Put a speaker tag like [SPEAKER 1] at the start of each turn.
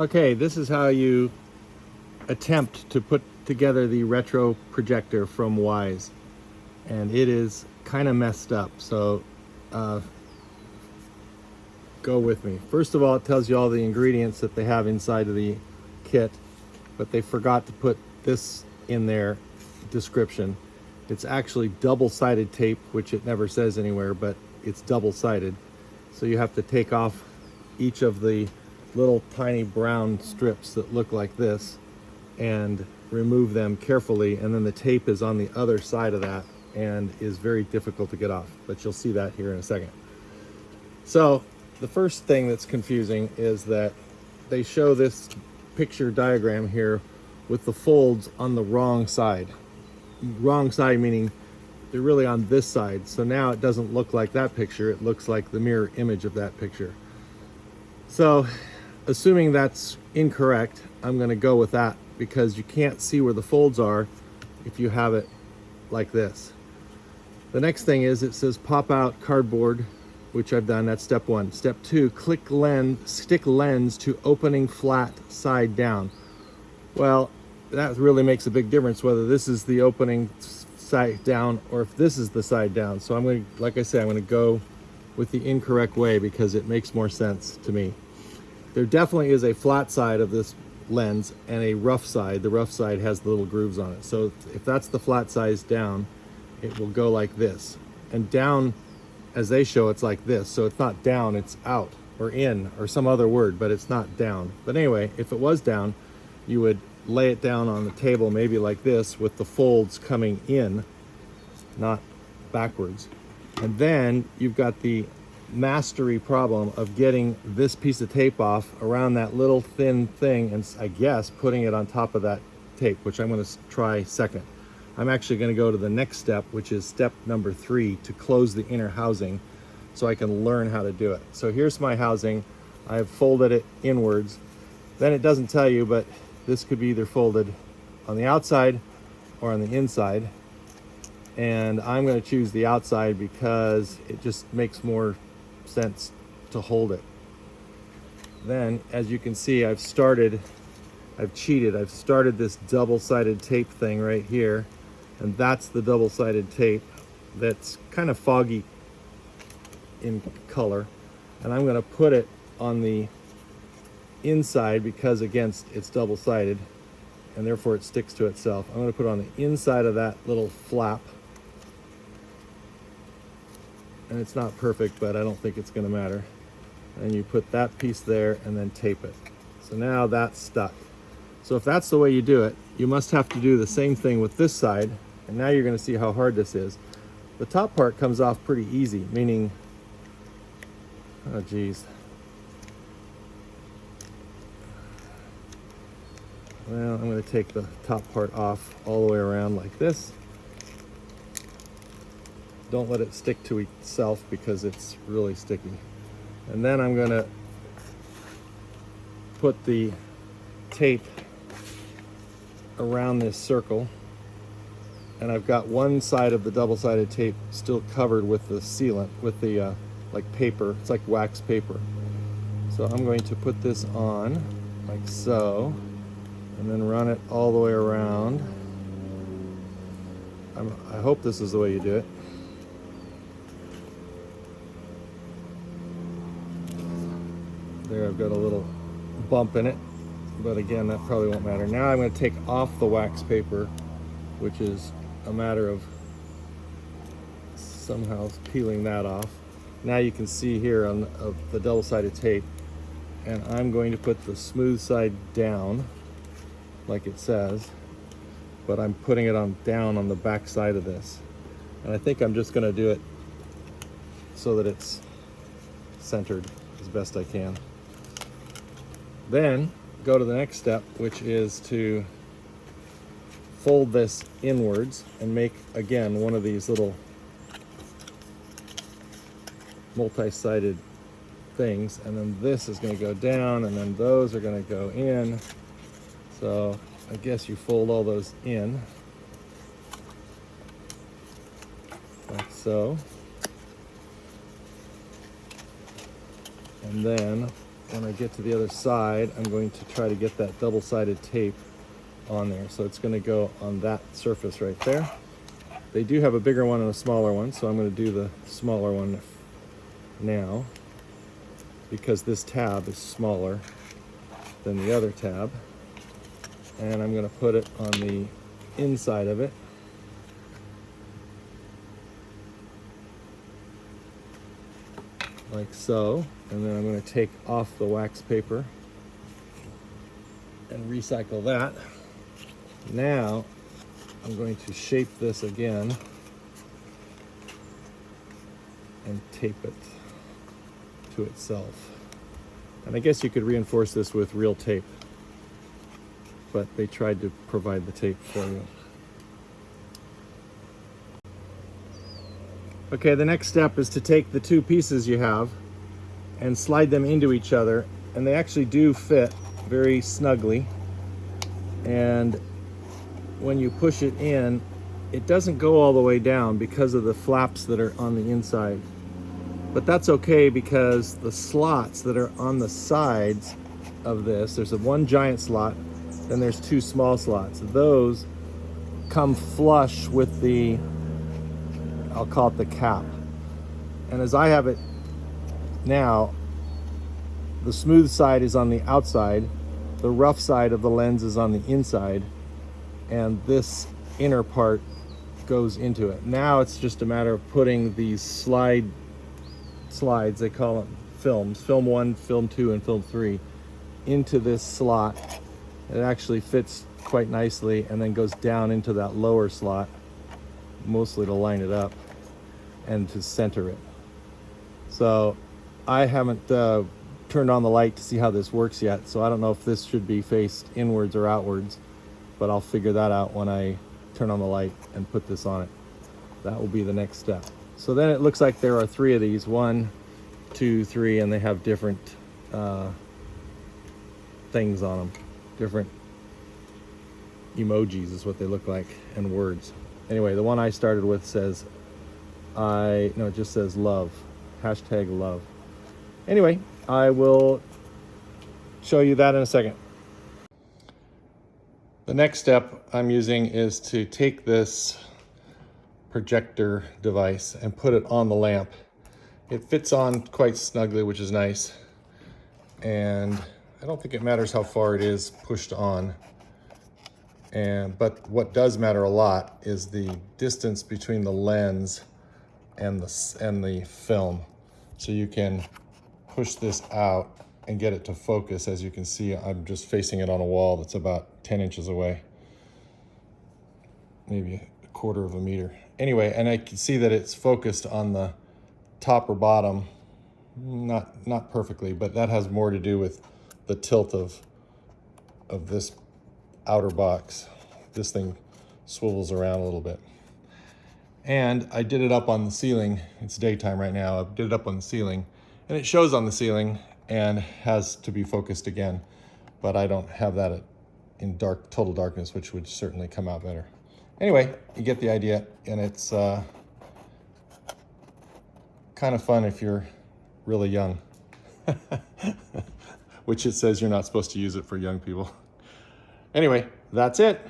[SPEAKER 1] Okay, this is how you attempt to put together the retro projector from Wise. And it is kind of messed up, so uh, go with me. First of all, it tells you all the ingredients that they have inside of the kit, but they forgot to put this in their description. It's actually double-sided tape, which it never says anywhere, but it's double-sided. So you have to take off each of the little tiny brown strips that look like this and remove them carefully and then the tape is on the other side of that and is very difficult to get off but you'll see that here in a second. So the first thing that's confusing is that they show this picture diagram here with the folds on the wrong side. Wrong side meaning they're really on this side so now it doesn't look like that picture it looks like the mirror image of that picture. So assuming that's incorrect, I'm gonna go with that because you can't see where the folds are if you have it like this. The next thing is it says pop out cardboard, which I've done, that's step one. Step two, click lens, stick lens to opening flat side down. Well, that really makes a big difference whether this is the opening side down or if this is the side down. So I'm going to, like I said, I'm going to go with the incorrect way because it makes more sense to me. There definitely is a flat side of this lens and a rough side. The rough side has the little grooves on it. So if that's the flat size down, it will go like this. And down, as they show, it's like this. So it's not down, it's out or in or some other word, but it's not down. But anyway, if it was down, you would lay it down on the table maybe like this with the folds coming in, not backwards. And then you've got the mastery problem of getting this piece of tape off around that little thin thing and I guess putting it on top of that tape, which I'm gonna try second. I'm actually gonna go to the next step, which is step number three to close the inner housing so I can learn how to do it. So here's my housing. I've folded it inwards. Then it doesn't tell you, but this could be either folded on the outside or on the inside. And I'm gonna choose the outside because it just makes more sense to hold it. Then, as you can see, I've started, I've cheated. I've started this double-sided tape thing right here, and that's the double-sided tape that's kind of foggy in color. And I'm gonna put it on the inside because against it's double-sided and therefore it sticks to itself. I'm gonna put it on the inside of that little flap and it's not perfect, but I don't think it's gonna matter. And you put that piece there and then tape it. So now that's stuck. So if that's the way you do it, you must have to do the same thing with this side. And now you're gonna see how hard this is. The top part comes off pretty easy, meaning, oh geez. Well, I'm gonna take the top part off all the way around like this. Don't let it stick to itself because it's really sticky. And then I'm gonna put the tape around this circle and I've got one side of the double-sided tape still covered with the sealant, with the uh, like paper, it's like wax paper. So I'm going to put this on like so and then run it all the way around. I'm, I hope this is the way you do it. There I've got a little bump in it, but again, that probably won't matter. Now I'm gonna take off the wax paper, which is a matter of somehow peeling that off. Now you can see here on the double-sided tape, and I'm going to put the smooth side down, like it says, but I'm putting it on down on the back side of this. And I think I'm just gonna do it so that it's centered as best I can. Then go to the next step, which is to fold this inwards and make, again, one of these little multi-sided things. And then this is gonna go down and then those are gonna go in. So I guess you fold all those in like so. And then when I get to the other side, I'm going to try to get that double-sided tape on there. So it's gonna go on that surface right there. They do have a bigger one and a smaller one, so I'm gonna do the smaller one now because this tab is smaller than the other tab. And I'm gonna put it on the inside of it. Like so. And then I'm gonna take off the wax paper and recycle that. Now, I'm going to shape this again and tape it to itself. And I guess you could reinforce this with real tape, but they tried to provide the tape for you. Okay, the next step is to take the two pieces you have and slide them into each other, and they actually do fit very snugly. And when you push it in, it doesn't go all the way down because of the flaps that are on the inside. But that's okay because the slots that are on the sides of this, there's a one giant slot, then there's two small slots. Those come flush with the, I'll call it the cap. And as I have it now, the smooth side is on the outside, the rough side of the lens is on the inside, and this inner part goes into it. Now it's just a matter of putting these slide slides, they call them films, film one, film two, and film three, into this slot. It actually fits quite nicely and then goes down into that lower slot, mostly to line it up and to center it. So I haven't uh, turned on the light to see how this works yet, so I don't know if this should be faced inwards or outwards but I'll figure that out when I turn on the light and put this on it. That will be the next step. So then it looks like there are three of these, one, two, three, and they have different uh, things on them, different emojis is what they look like, and words. Anyway, the one I started with says, I, no, it just says love, hashtag love. Anyway, I will show you that in a second. The next step I'm using is to take this projector device and put it on the lamp. It fits on quite snugly, which is nice. And I don't think it matters how far it is pushed on. And But what does matter a lot is the distance between the lens and the, and the film. So you can push this out and get it to focus. As you can see, I'm just facing it on a wall that's about 10 inches away, maybe a quarter of a meter. Anyway, and I can see that it's focused on the top or bottom, not, not perfectly, but that has more to do with the tilt of, of this outer box. This thing swivels around a little bit. And I did it up on the ceiling. It's daytime right now. I did it up on the ceiling and it shows on the ceiling and has to be focused again. But I don't have that in dark, total darkness, which would certainly come out better. Anyway, you get the idea, and it's uh, kind of fun if you're really young, which it says you're not supposed to use it for young people. Anyway, that's it.